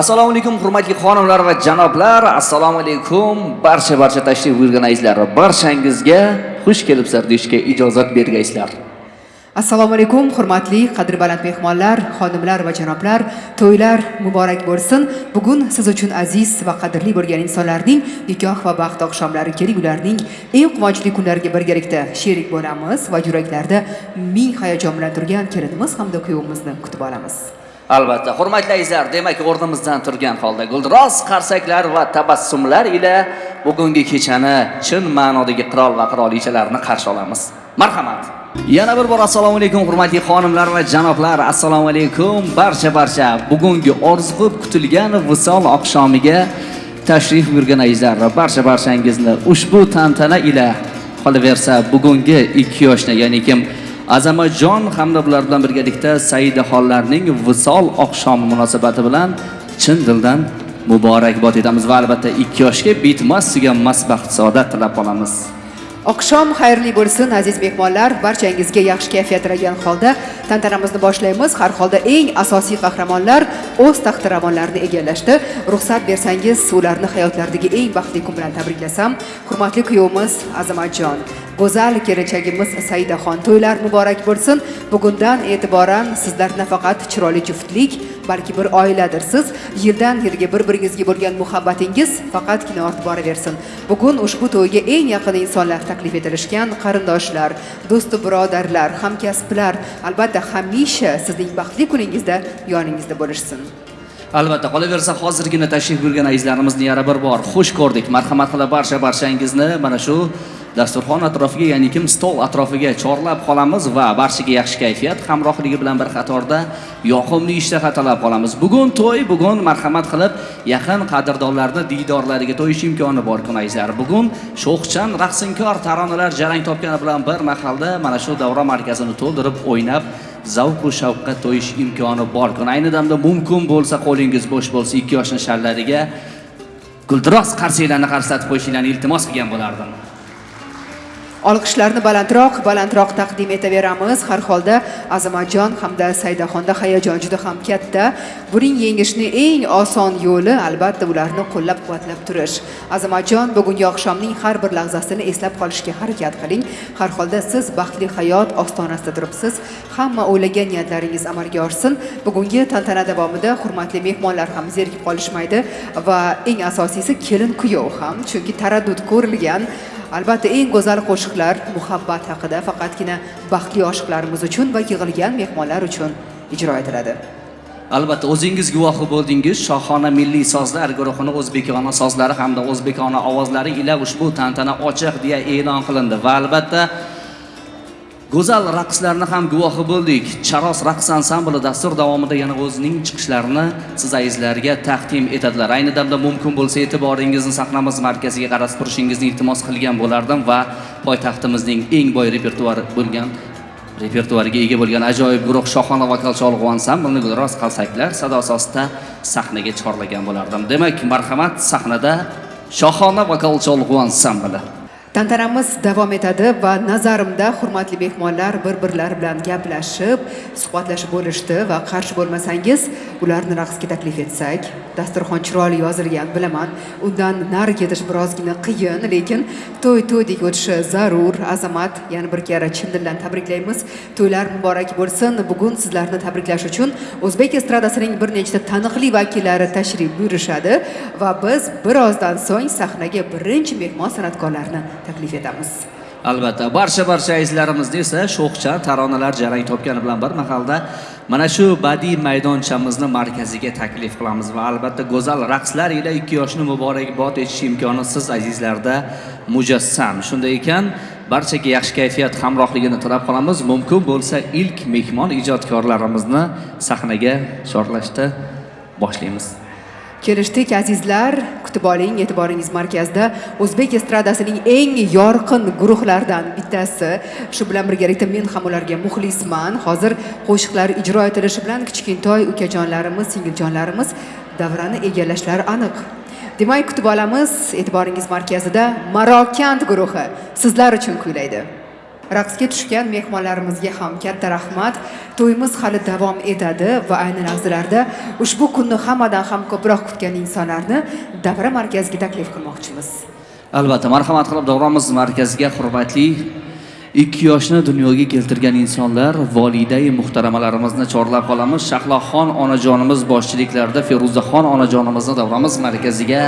assalomu alaykum hurmatli xonimlar va janoblar. Assalomu alaykum. Barcha barcha tashrif buyurganaizlar barchangizga xush kelibsizlar deyishga ijozat bergaysizlar. Assalomu alaykum hurmatli qadri baland mehmonlar xonimlar va janoblar. To'ylar muborak bo'lsin. Bugun siz uchun aziz va qadrli bo'lgan insonlarning nikoh va baxt oqshomlari kelib ularning eng quvonchli kunlariga birgalikda sherik bo'lamiz va yuraklarda ming hayajon bilan turgan kelinimiz hamda kuyovimizni kutib olamiz. Albatta. Hurmatli azizlar demak o'rnimizdan turgan holda guldiroz qarsaklar va tabassumlar ila bugungi kechani chin ma'nodagi qirol va qirolichalarni qarshi olamiz. Marhamat. Yana bir bor assalomu alaykum hurmatli xonimlar va janoblar. Assalomu alaykum. Barcha barcha bugungi orzu qilib kutilgan visol oqshomiga tashrif buyurgan azizlar va barcha barchangizni ushbu tantana ila qolaversa bugungi ikki yoshni ya'ni kim Azamajon hamda ular bilan birgalikda Saidaxonlarning visol oqshomi munosabati bilan chin dildan muborakbod etamiz va albatta ikki yoshga bitmas tuganmas baxt saodat tilab qolamiz. Oqshom xayrli bo'lsin aziz mehmonlar. Barchangizga yaxshi kayfiyat tilagan holda tantanamizni boshlaymiz. Har holda eng asosiy qahramonlar o'z taxtiravonlarini egallashdi. Ruxsat bersangiz ularni hayotlaridagi eng baxtli kun bilan tabriklasam hurmatli kuyovimiz azamatjon go'zal kelinchagimiz saidaxon to'ylar muborak bo'lsin. Bugundan e'tiboran sizlar nafaqat chiroyli juftlik balki bir oiladirsiz yildan yilga bir biringizga bo'lgan muhabbatingiz faqatgina ortib boraversin. Bugun ushbu to'yga eng yaqin insonlar taklif etilishgan qarindoshlar do'stu birodarlar hamkasblar albatta hamisha sizning baxtli kuningizda yoningizda bo'lishsin. Albatta, qolaversa hozirgina tashrif buyurgan azizlarimizni yana bir bor. Xush ko'rdik. Marhamat qilib barcha barchangizni mana shu dasturxon atrofiga ya'ni kim stol atrofiga chorlab qolamiz va barchaga yaxshi kayfiyat hamrohligi bilan bir qatorda yoqimli ishtaha talab qolamiz. Bugun to'y bugun marhamat qilib yaqin qadrdonlarni diydorlariga to'yish imkoni bor kun azizlar bugun sho'xchan raqsinkor taronalar jarang topgani bilan bir mahalda mana shu davra markazini to'ldirib o'ynab zavqu shavqqa to'yish imkoni bor. Kun ayni damda mumkin bo'lsa qo'lingiz bo'sh bo'lsa ikki yoshni sharlariga guldiroz qarsaklarni qarsatib qo'yishinglarni iltimos qilgan bo'lardim. Olqishlarni balandroq balandroq taqdim etaveramiz. Har holda azamatjon hamda saydaxonda hayajon juda ham katta. Buning yengishni eng oson yo'li albatta ularni qo'llab quvvatlab turish. Azamatjon bugungi oqshomning har bir lahzasini eslab qolishga harakat qiling. Har holda siz baxtli hayot ostonasida turibsiz. Hamma o'ylagan niyatlaringiz amalga oshsin. Bugungi tantana davomida hurmatli mehmonlar ham zerikib qolishmaydi va eng asosiysi kelin kuyov ham chunki taraddud ko'rilgan albatta eng go'zal qo'shiqlar muhabbat haqida faqatgina baxtli oshiqlarimiz uchun va yig'ilgan mehmonlar uchun ijro etiladi. Albatta o'zingiz guvohi bo'ldingiz. Shohona milliy sozlar guruhini o'zbekona sozlari hamda o'zbekona ovozlari ila ushbu tantana ochiq deya e'lon qilindi. Va albatta go'zal raqslarni ham guvohi bo'ldik. Charos raqs ansambli dastur davomida yana o'zining chiqishlarini siz azizlarga taqdim etadilar. Ayni damda mumkin bo'lsa e'tiboringizni sahnamiz markaziga qaratib turishingizni iltimos qilgan bo'lardim va poytaxtimizning eng boy repertuari bo'lgan repertuariga ega bo'lgan ajoyib guruh shohona vokal cholg'u ansamblini gulroz qalsaklar sado asosida sahnaga chorlagan bo'lardim. Demak marhamat sahnada shohona vokal cholg'u ansambli tantanamiz davom etadi va nazarimda hurmatli mehmonlar bir birlari bilan gaplashib suhbatlashib bo'lishdi va qarshi bo'lmasangiz ularni raqsga taklif etsak dasturxon chiroyli yozilgan bilaman undan nari ketish birozgina qiyin lekin to'y to'ydek o'tishi zarur azamat yana bir karra chin dildan tabriklaymiz. To'ylar muborak bo'lsin. Bugun sizlarni tabriklash uchun o'zbek estradasining bir nechta taniqli vakillari tashrif buyurishadi va biz birozdan so'ng sahnaga birinchi mehmon san'atkorlarni taklif etamiz. Albatta barcha barcha azizlarimizni esa sho'xcha taronalar jarang topgani bilan bir mahalda mana shu badiiy maydonchamizni markaziga taklif qilamiz va albatta go'zal raqslar ila ikki yoshni muborakbod etish imkoni siz azizlarda mujassam. Shunday ekan barchaga yaxshi kayfiyat hamrohligini tilab qolamiz. Mumkin bo'lsa ilk mehmon ijodkorlarimizni sahnaga chorlashda boshlaymiz. Kelishdik azizlar. Kutib oling e'tiboringiz markazida o'zbek estradasining eng yorqin guruhlaridan bittasi. Shu bilan birgalikda men ham ularga muxlisman. Hozir qo'shiqlar ijro etilishi bilan kichkintoy ukajonlarimiz singiljonlarimiz davrani egallashlari aniq. Demak kutib olamiz e'tiboringiz markazida marokand guruhi sizlar uchun kuylaydi. Raqsga tushgan mehmonlarimizga ham katta rahmat. To'yimiz hali davom etadi va ayni lahzalarda ushbu kunni hammadan ham ko'proq kutgan insonlarni davra markaziga taklif qilmoqchimiz. Albatta marhamat qilib davramiz markaziga hurmatli ikki yoshni dunyoga keltirgan insonlar volidai muhtaramalarimizni chorlab qolamiz. Shahloxon onajonimiz boshchiliklarida feruzaxon onajonimizni davramiz markaziga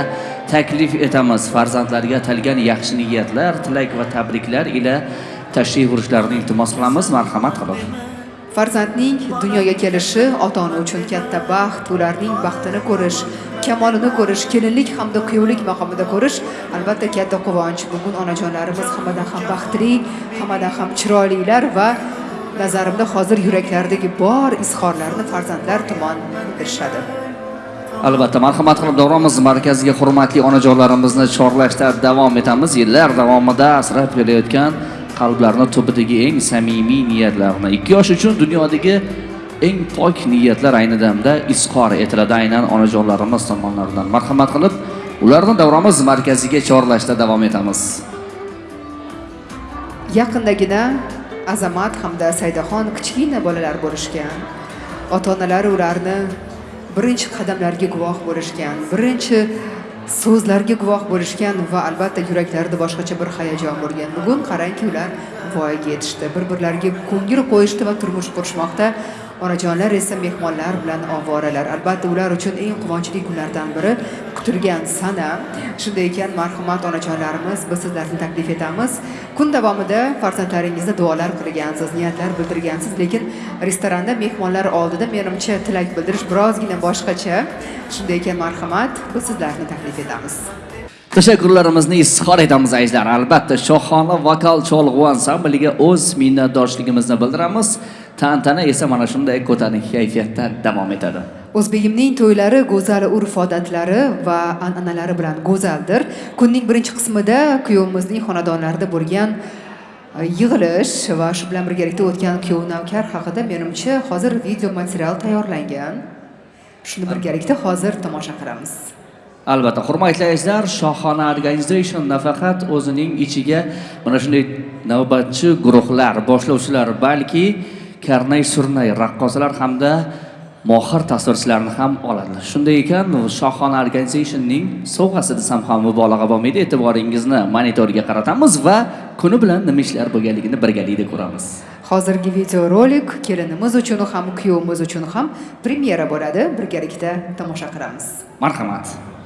taklif etamiz. Farzandlariga atalgan yaxshi niyatlar tilak va tabriklar ila tashrif buyurishlarini iltimos qilamiz. Marhamat qilib farzandning dunyoga kelishi ota ona uchun katta baxt ularning baxtini ko'rish kamolini ko'rish kelinlik hamda kuyovlik maqomida ko'rish albatta katta quvonch. Bugun onajonlarimiz hammadan ham baxtli hammadan ham chiroylilar va nazarimda hozir yuraklaridagi bor izhorlarni farzandlar tomon bildirishadi albatta marhamat qilib davramiz. Markaziga hurmatli onajonlarimizni chorlashda davom etamiz. Yillar davomida asrab kelayotgan qalblarni tubidagi eng samimiy niyatlarni ikki yosh uchun dunyodagi eng pok niyatlar ayni damda izhor etiladi. Aynan onajonlarimiz tomonlaridan marhamat qilib ularni davramiz markaziga chorlashda davom etamiz. Yaqindagina azamat hamda saydaxon kichkina bolalar bo'lishgan. Ota onalari ularni birinchi qadamlarga guvoh bo'lishgan birinchi so'zlarga guvoh bo'lishgan va albatta yuraklarida boshqacha bir hayajon bo'lgan. Bugun qarangki ular voyaga yetishdi. Bir birlariga ko'ngil qo'yishdi va turmush qurishmoqda. Onajonlar esa mehmonlar bilan ovoralar albatta ular uchun eng quvonchli kunlardan biri kutilgan sana. Shunday ekan marhamat onajonlarimiz biz sizlarni taklif etamiz. Kun davomida farzandlaringizga duolar qilgansiz niyatlar bildirgansiz lekin restoranda mehmonlar oldida menimcha tilak bildirish birozgina boshqacha. Shunday ekan marhamat biz sizlarni taklif etamiz. Tashakkurlarimizni izhor etamiz azizlar albatta shohona vokal cholg'u ansambliga o'z minnatdorchiligimizni bildiramiz. Tantana esa mana shunday ko'tarinki kayfiyatda davom etadi. O'zbegimning to'ylari go'zal urf odatlari va an'analari bilan go'zaldir. Kunning birinchi qismida kuyovimizning xonadonlarida bo'lgan e, yig'ilish va shu bilan birgalikda o'tgan kuyov navkar haqida menimcha hozir video material tayyorlangan. Shuni birgalikda hozir tomosha qilamiz. Albatta hurmatli azizlar shohona organization nafaqat o'zining ichiga mana shunday navbatchi guruhlar boshlovchilar balki karnay surnay raqqosalar hamda mohir tasvirchilarni ham oladi. Shunday ekan shohona organizationning sovg'asi desam ham mubolag'a bo'lmaydi. E'tiboringizni monitorga qaratamiz va kuni bilan nima ishlar bo'lganligini birgalikda ko'ramiz. Hozirgi videorolik kelinimiz uchun ham kuyovimiz uchun ham premyera bo'ladi. Birgalikda tomosha qilamiz. Marhamat